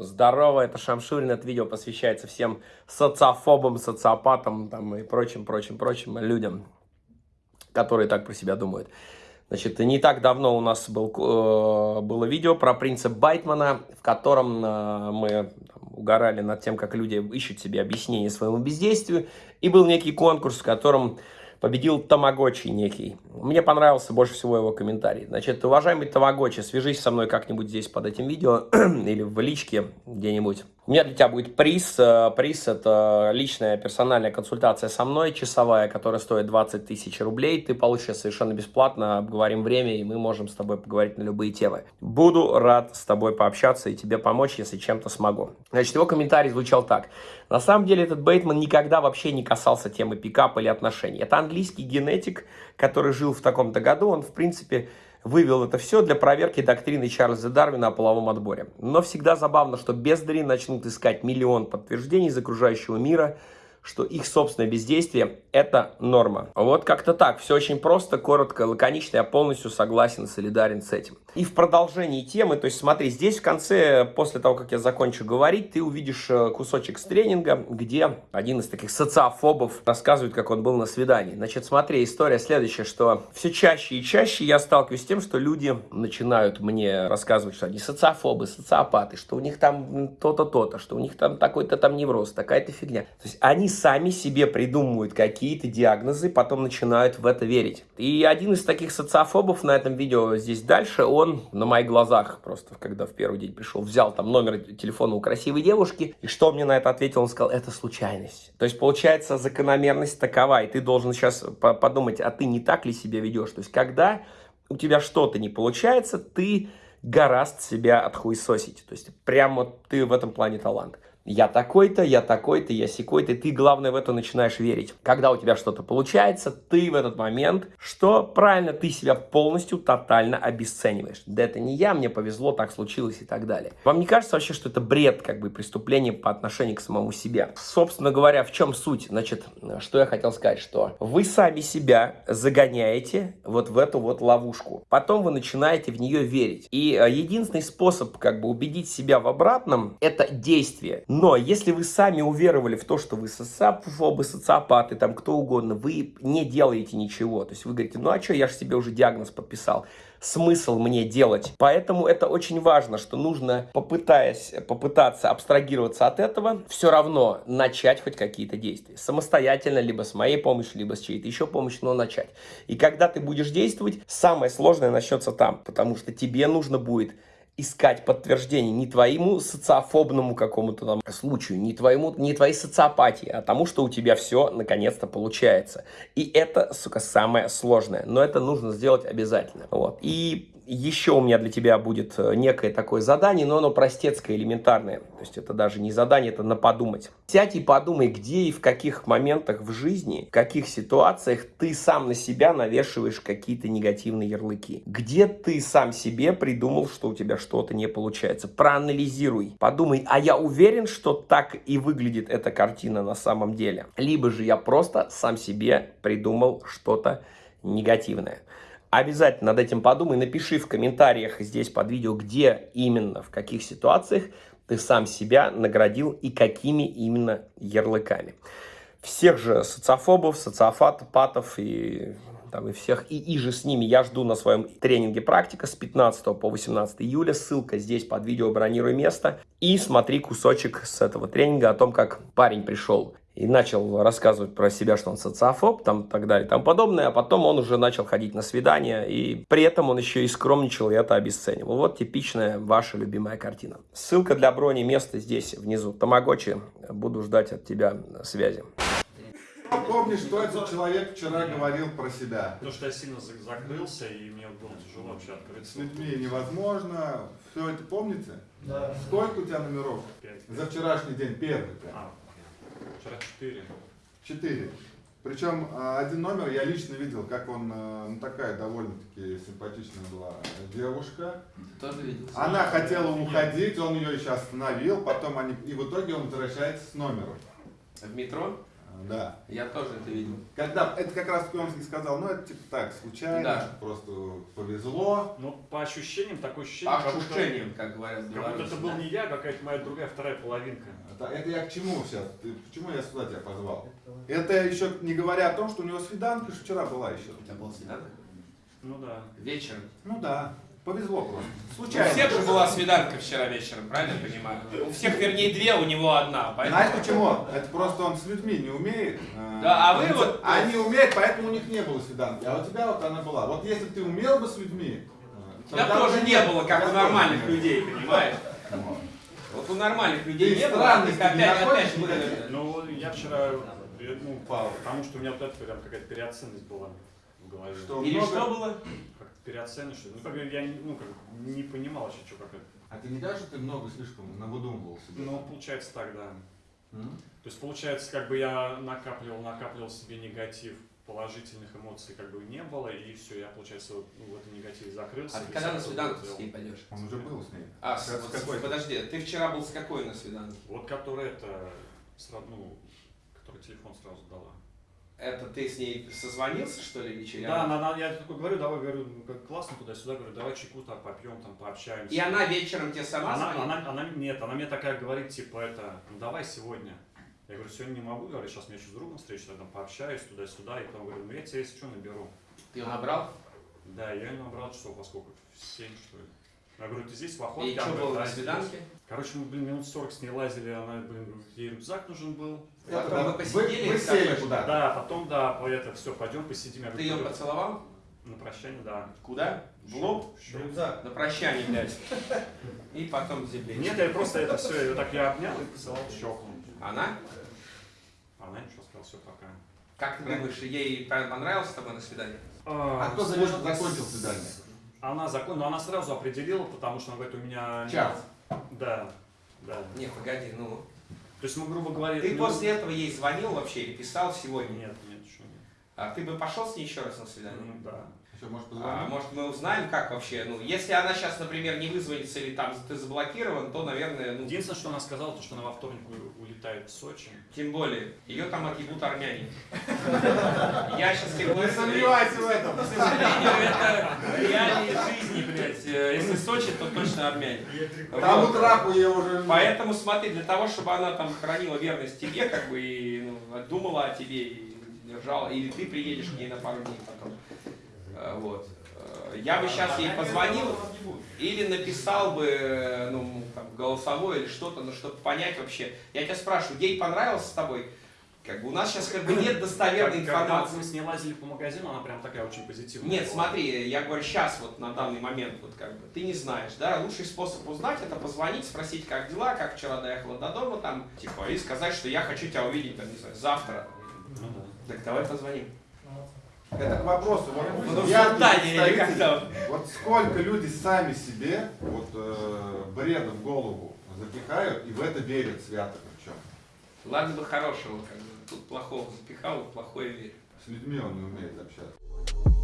Здорово, это Шамшурин. Это видео посвящается всем социофобам, социопатам там, и прочим, прочим, прочим людям, которые так про себя думают. Значит, не так давно у нас был, э, было видео про принцип Байтмана, в котором э, мы там, угорали над тем, как люди ищут себе объяснение своему бездействию. И был некий конкурс, в котором победил Тамагочи некий. Мне понравился больше всего его комментарий. Значит, уважаемый Тамагочи, свяжись со мной как-нибудь здесь под этим видео или в личке где-нибудь. У меня для тебя будет приз. Э, приз – это личная персональная консультация со мной, часовая, которая стоит 20 тысяч рублей. Ты получишь совершенно бесплатно, обговорим время, и мы можем с тобой поговорить на любые темы. Буду рад с тобой пообщаться и тебе помочь, если чем-то смогу. Значит, его комментарий звучал так. На самом деле этот Бейтман никогда вообще не касался темы пикапа или отношений. Это английский генетик, который жил в таком-то году. Он, в принципе, вывел это все для проверки доктрины Чарльза Дарвина о половом отборе. Но всегда забавно, что бездари начнут искать миллион подтверждений из окружающего мира – что их собственное бездействие – это норма. Вот как-то так. Все очень просто, коротко, лаконично. Я полностью согласен солидарен с этим. И в продолжении темы, то есть смотри, здесь в конце, после того, как я закончу говорить, ты увидишь э, кусочек с тренинга, где один из таких социофобов рассказывает, как он был на свидании. Значит, смотри, история следующая, что все чаще и чаще я сталкиваюсь с тем, что люди начинают мне рассказывать, что они социофобы, социопаты, что у них там то-то, то-то, что у них там такой-то там невроз, такая-то фигня. То есть они сами себе придумывают какие-то диагнозы, потом начинают в это верить. И один из таких социофобов на этом видео здесь дальше, он на моих глазах просто, когда в первый день пришел, взял там номер телефона у красивой девушки, и что мне на это ответил? Он сказал, это случайность. То есть, получается, закономерность такова, и ты должен сейчас подумать, а ты не так ли себя ведешь? То есть, когда у тебя что-то не получается, ты гораст себя отхуесосить. То есть, прямо ты в этом плане талант я такой-то, я такой-то, я секой-то, ты, главное, в это начинаешь верить. Когда у тебя что-то получается, ты в этот момент, что правильно, ты себя полностью, тотально обесцениваешь. Да это не я, мне повезло, так случилось и так далее. Вам не кажется вообще, что это бред, как бы, преступление по отношению к самому себе? Собственно говоря, в чем суть? Значит, что я хотел сказать, что вы сами себя загоняете вот в эту вот ловушку. Потом вы начинаете в нее верить. И э, единственный способ, как бы, убедить себя в обратном, это действие. Но если вы сами уверовали в то, что вы социофобы, социопаты, там кто угодно, вы не делаете ничего. То есть вы говорите, ну а что, я же себе уже диагноз подписал. Смысл мне делать? Поэтому это очень важно, что нужно, попытаясь, попытаться абстрагироваться от этого, все равно начать хоть какие-то действия. Самостоятельно, либо с моей помощью, либо с чьей-то еще помощью, но начать. И когда ты будешь действовать, самое сложное начнется там, потому что тебе нужно будет искать подтверждение не твоему социофобному какому-то там случаю, не, твоему, не твоей социопатии, а тому, что у тебя все наконец-то получается. И это, сука, самое сложное. Но это нужно сделать обязательно. Вот. И еще у меня для тебя будет э, некое такое задание, но оно простецкое, элементарное. То есть это даже не задание, это на подумать. Сядь и подумай, где и в каких моментах в жизни, в каких ситуациях ты сам на себя навешиваешь какие-то негативные ярлыки. Где ты сам себе придумал, что у тебя что-то не получается. Проанализируй, подумай, а я уверен, что так и выглядит эта картина на самом деле. Либо же я просто сам себе придумал что-то негативное. Обязательно над этим подумай, напиши в комментариях здесь под видео, где именно, в каких ситуациях ты сам себя наградил и какими именно ярлыками. Всех же социофобов, социофатов и, там, и всех и, и же с ними я жду на своем тренинге «Практика» с 15 по 18 июля. Ссылка здесь под видео «Бронируй место». И смотри кусочек с этого тренинга о том, как парень пришел и начал рассказывать про себя, что он социофоб, там, так далее, и тому подобное, а потом он уже начал ходить на свидания, и при этом он еще и скромничал, и это обесценивал. Вот типичная ваша любимая картина. Ссылка для брони места здесь, внизу. Тамагочи, буду ждать от тебя связи. Помнишь, что этот человек вчера говорил про себя? Потому что я сильно закрылся, и мне было тяжело вообще открыться. С людьми невозможно. Все это помните? Да. Сколько у тебя номеров? Пять. За вчерашний день первый. А, Вчера 4. Четыре. Причем один номер я лично видел, как он, э, ну такая довольно-таки симпатичная была девушка. Ты тоже видел? Она хотела уходить, он ее еще остановил, потом они, и в итоге он возвращается с номером. В метро? Да. Я тоже это видел. Когда, это как раз он и сказал, ну это типа так, случайно, Да. просто повезло. Ну, по ощущениям, такое ощущение, По как будто- ощущениям, как говорят в Как будто это был не я, а какая-то моя другая вторая половинка. Это, это я к чему сейчас? Ты, почему я сюда тебя позвал? Это еще не говоря о том, что у него свиданка вчера была еще. У тебя был свиданка? Ну да. Вечером. Ну да, повезло просто. У Случайно. всех же была свиданка вчера вечером, правильно я понимаю? У всех, вернее, две, у него одна. Поэтому... Знаешь почему? Это просто он с людьми не умеет. э, Да, а вы они- вот- Они умеют, поэтому у них не было свиданки. А у тебя вот она была. Вот если бы ты умел бы с людьми... э, У тогда тоже не было, как у нормальных людей, понимаешь? Вот. У нормальных людей не было, опять, опять выдавил. Ну, я вчера, ну, по- потому что у меня вот это прям какая-то переоценность была в голове. Что Или много- что было? Ли. Ну, как я не- ну, как, не понимал вообще, что как это. А ты не кажется, ты много слишком навыдумывал себе? Ну, получается так, да. М? То есть, получается, как бы я накапливал, накапливал себе негатив, положительных эмоций как бы не было, и все, я, получается, вот, ну, в этом негативе закрылся. А ты когда на свиданку с ней пойдешь? Он уже был с ней. А, С- вот, какой? подожди, ты вчера был с какой на свиданке? Вот который это, сразу, ну, который телефон сразу дала. Это ты с ней созвонился, что ли, вечером? Да, она, она- я такой говорю, давай, говорю, ну, как классно туда-сюда, говорю, давай чайку там попьем, там пообщаемся. И она вечером тебе сама она, звонит? она, она, нет, она мне такая говорит, типа, это, ну давай сегодня. Я говорю, сегодня не могу, говорю, сейчас мне еще с другом встречусь, я там пообщаюсь туда-сюда, и потом говорю, ну я тебя, если что, наберу. Ты ее набрал? Да, я ее набрал часов во сколько? В 7, что ли. Я говорю, ты здесь в охотке? И что было «Да, на здесь». свиданке? Короче, мы, блин, минут 40 с ней лазили, она, блин, ей рюкзак нужен был. Потом Это вы вы, посидели вы в сели куда-то. Да, потом, да, по это, все, пойдем посидим. Я Ты ее поцеловал? на прощание, да. Куда? В лоб? Щё. На прощание, блядь. И потом земле. Нет, я просто это все, ее так я обнял и поцеловал в щеку. Она? Она ничего сказала, все, пока. Как ты думаешь, ей понравилось с тобой на свидание? А кто сложно завез- закончил свидание? Она закон, но она сразу определила, потому что она говорит, у меня... Час. Да, да. Не, погоди, ну. То есть мы, грубо говоря... Ты ну, после этого ей звонил вообще или писал сегодня? Нет, нет, еще нет. А ты бы пошел с ней еще раз на свидание? Ну, да. Еще, может, А может мы узнаем, как вообще? Ну, если она сейчас, например, не вызвонится или там ты заблокирован, то, наверное, ну, Единственное, что она сказала, то, что она во вторник улетает в Сочи. тем более, ее там отъебут армяне. Я сейчас тебе говорю, Не сомневайся в этом. к сожалению, это реалии жизни, блядь. Э, Если Сочи, то точно армяне. Тому Вот. трапу я уже... Поэтому смотри, для того, чтобы она там хранила верность тебе, как бы, и ну, думала о тебе, и держала, или ты приедешь к ней на пару дней потом. Э, Вот. Э, Я бы сейчас ей позвонил или написал бы э, ну, там, голосовой или что-то, ну, чтобы понять вообще. Я тебя спрашиваю, ей понравилось с тобой? Как бы у нас сейчас как бы нет достоверной Как- Когда информации. мы с ней лазили по магазину, она прям такая очень позитивная. Нет, была. смотри, я говорю, сейчас вот на данный момент, вот как бы, ты не знаешь, да, лучший способ узнать, это позвонить, спросить, как дела, как вчера доехала до дома, там, типа, и сказать, что я хочу тебя увидеть, там, не знаю, завтра. Ну да. Так давай позвоним. Это к вопросу. Вот Ну, я представитель-? Вот сколько люди сами себе вот э, бред в голову запихают и в это верят свято причем. Ладно бы хорошего, как бы, тут плохого запихал, плохое верю. С людьми он не умеет общаться.